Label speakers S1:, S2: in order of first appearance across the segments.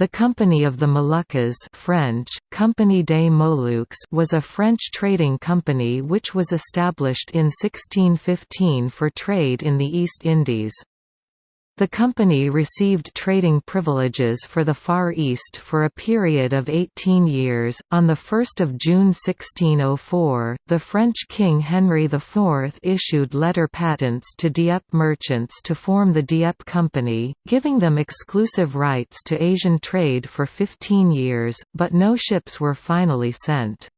S1: The Company of the Moluccas French, Compagnie des Moluques was a French trading company which was established in 1615 for trade in the East Indies. The company received trading privileges for the Far East for a period of 18 years. On 1 June 1604, the French King Henry IV issued letter patents to Dieppe merchants to form the Dieppe Company, giving them exclusive rights to Asian trade for 15 years, but no ships were finally sent.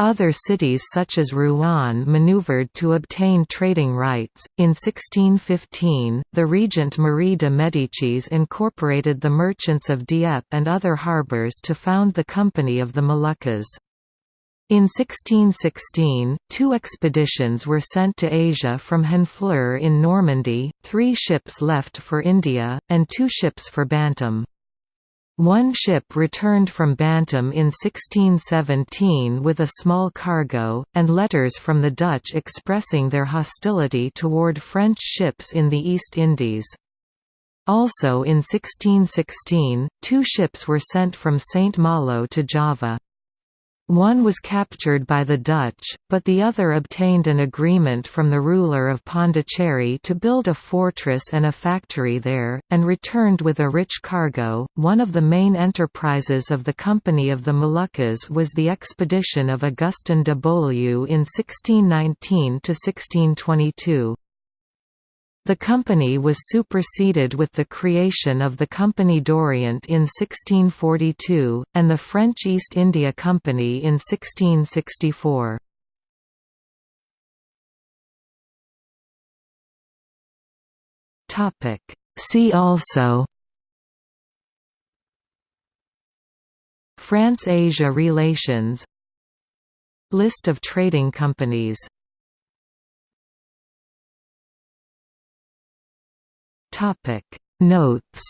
S1: Other cities such as Rouen maneuvered to obtain trading rights. In 1615, the regent Marie de Médicis incorporated the merchants of Dieppe and other harbours to found the Company of the Moluccas. In 1616, two expeditions were sent to Asia from Honfleur in Normandy, three ships left for India, and two ships for Bantam. One ship returned from Bantam in 1617 with a small cargo, and letters from the Dutch expressing their hostility toward French ships in the East Indies. Also in 1616, two ships were sent from St. Malo to Java. One was captured by the Dutch, but the other obtained an agreement from the ruler of Pondicherry to build a fortress and a factory there, and returned with a rich cargo. One of the main enterprises of the Company of the Moluccas was the expedition of Augustin de Beaulieu in 1619 to 1622. The company was superseded with the creation of the Compagnie d'Orient in 1642, and the French East India Company in 1664. See also France–Asia relations List of trading companies
S2: Topic. Notes